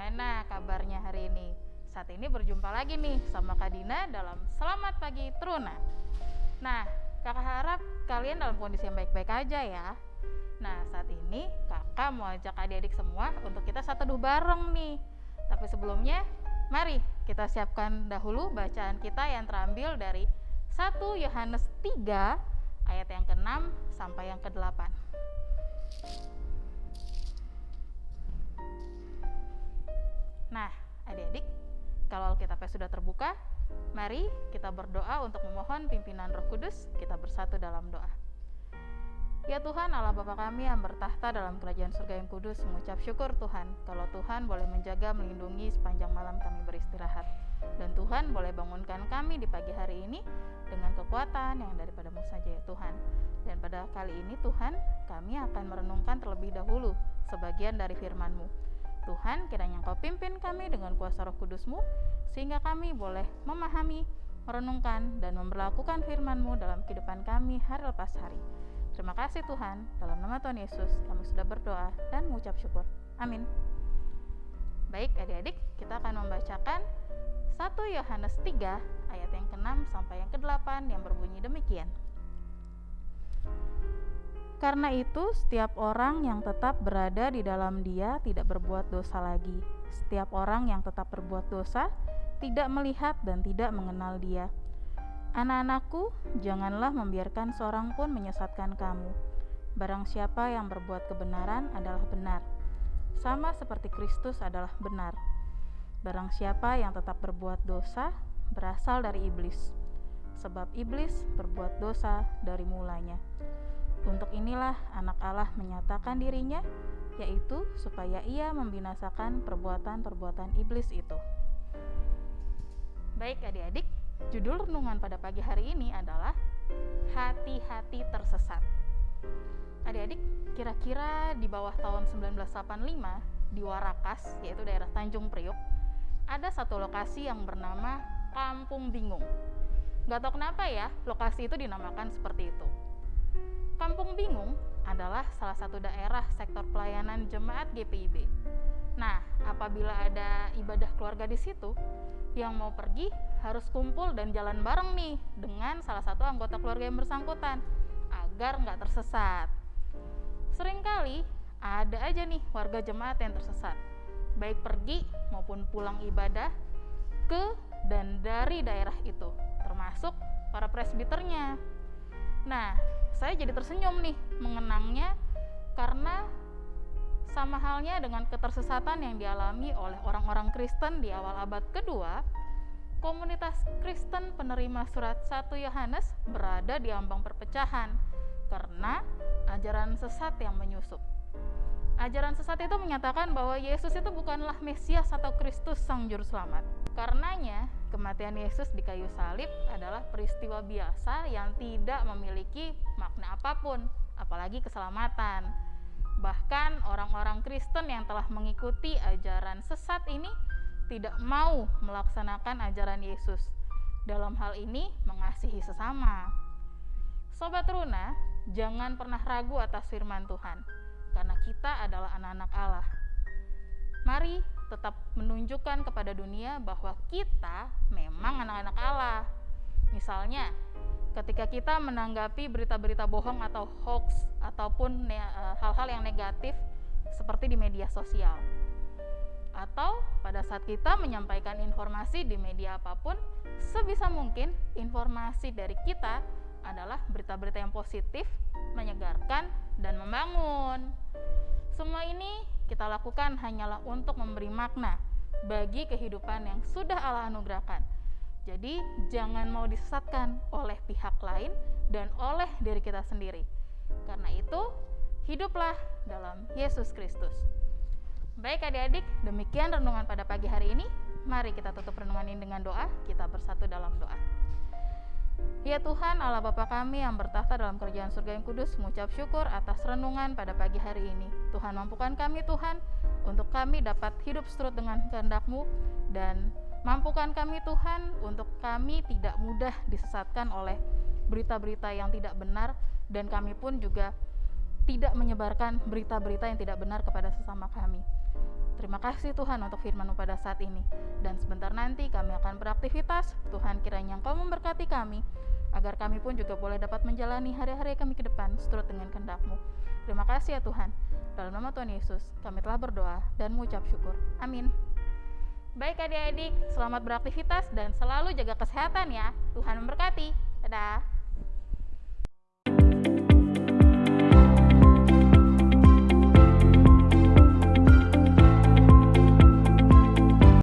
gimana kabarnya hari ini? Saat ini berjumpa lagi nih sama Kak Dina dalam Selamat Pagi Truna. Nah, kakak harap kalian dalam kondisi yang baik-baik aja ya. Nah, saat ini kakak mau ajak adik-adik semua untuk kita satu teduh bareng nih. Tapi sebelumnya, mari kita siapkan dahulu bacaan kita yang terambil dari 1 Yohanes 3 ayat yang ke-6 sampai yang ke-8. Nah, adik-adik, kalau Alkitabnya sudah terbuka, mari kita berdoa untuk memohon pimpinan Roh Kudus. Kita bersatu dalam doa. Ya Tuhan Allah Bapa kami yang bertahta dalam kerajaan surga yang kudus mengucap syukur Tuhan kalau Tuhan boleh menjaga melindungi sepanjang malam kami beristirahat dan Tuhan boleh bangunkan kami di pagi hari ini dengan kekuatan yang daripadamu saja ya Tuhan dan pada kali ini Tuhan kami akan merenungkan terlebih dahulu sebagian dari firman-Mu Tuhan kiranya Engkau pimpin kami dengan kuasa roh kudusmu sehingga kami boleh memahami, merenungkan, dan memperlakukan firman-Mu dalam kehidupan kami hari lepas hari. Terima kasih Tuhan, dalam nama Tuhan Yesus kami sudah berdoa dan mengucap syukur. Amin. Baik adik-adik, kita akan membacakan 1 Yohanes 3 ayat yang ke-6 sampai yang ke-8 yang berbunyi demikian. Karena itu, setiap orang yang tetap berada di dalam Dia tidak berbuat dosa lagi. Setiap orang yang tetap berbuat dosa tidak melihat dan tidak mengenal Dia. Anak-anakku, janganlah membiarkan seorang pun menyesatkan kamu. Barang siapa yang berbuat kebenaran adalah benar, sama seperti Kristus adalah benar. Barang siapa yang tetap berbuat dosa berasal dari iblis, sebab iblis berbuat dosa dari mulanya. Untuk inilah anak Allah menyatakan dirinya, yaitu supaya ia membinasakan perbuatan-perbuatan iblis itu. Baik adik-adik, judul renungan pada pagi hari ini adalah Hati-hati tersesat. Adik-adik, kira-kira di bawah tahun 1985 di Warakas, yaitu daerah Tanjung Priok, ada satu lokasi yang bernama Kampung Bingung. Gak tau kenapa ya, lokasi itu dinamakan seperti itu. Kampung Bingung adalah salah satu daerah sektor pelayanan jemaat GPIB. Nah, apabila ada ibadah keluarga di situ, yang mau pergi harus kumpul dan jalan bareng nih dengan salah satu anggota keluarga yang bersangkutan agar nggak tersesat. Seringkali ada aja nih warga jemaat yang tersesat, baik pergi maupun pulang ibadah ke dan dari daerah itu, termasuk para presbiternya. Nah, saya jadi tersenyum nih mengenangnya karena sama halnya dengan ketersesatan yang dialami oleh orang-orang Kristen di awal abad kedua, komunitas Kristen penerima surat 1 Yohanes berada di ambang perpecahan karena ajaran sesat yang menyusup. Ajaran sesat itu menyatakan bahwa Yesus itu bukanlah Mesias atau Kristus Sang Juru Selamat. Karenanya, kematian Yesus di kayu salib adalah peristiwa biasa yang tidak memiliki makna apa pun, apalagi keselamatan Bahkan orang-orang Kristen yang telah mengikuti ajaran sesat ini tidak mau melaksanakan ajaran Yesus. Dalam hal ini mengasihi sesama. Sobat Runa, jangan pernah ragu atas firman Tuhan, karena kita adalah anak-anak Allah. Mari tetap menunjukkan kepada dunia bahwa kita memang anak-anak Allah. Misalnya, ketika kita menanggapi berita-berita bohong atau hoax ataupun eh, hal-hal yang negatif seperti di media sosial atau pada saat kita menyampaikan informasi di media apa pun sebisa mungkin informasi dari kita adalah berita-berita yang positif, menyegarkan dan membangun. Semua ini kita lakukan hanyalah untuk memberi makna bagi kehidupan yang sudah Allah anugerahkan jadi, jangan mau disesatkan oleh pihak lain dan oleh diri kita sendiri. Karena itu, hiduplah dalam Yesus Kristus. Baik adik-adik, demikian renungan pada pagi hari ini. Mari kita tutup renungan ini dengan doa. Kita bersatu dalam doa. Ya Tuhan, Allah Bapa kami yang bertahta dalam kerajaan surga yang kudus, mengucap syukur atas renungan pada pagi hari ini. Tuhan mampukan kami Tuhan, untuk kami dapat hidup seturut dengan kehendak-Mu dan Mampukan kami Tuhan untuk kami tidak mudah disesatkan oleh berita-berita yang tidak benar dan kami pun juga tidak menyebarkan berita-berita yang tidak benar kepada sesama kami. Terima kasih Tuhan untuk firman-Mu pada saat ini. Dan sebentar nanti kami akan beraktivitas. Tuhan kiranya Engkau memberkati kami, agar kami pun juga boleh dapat menjalani hari-hari kami ke depan seturut dengan kehendak-Mu. Terima kasih ya Tuhan. Dalam nama Tuhan Yesus, kami telah berdoa dan mengucap syukur. Amin. Baik adik-adik, selamat beraktivitas dan selalu jaga kesehatan ya. Tuhan memberkati. Dadah.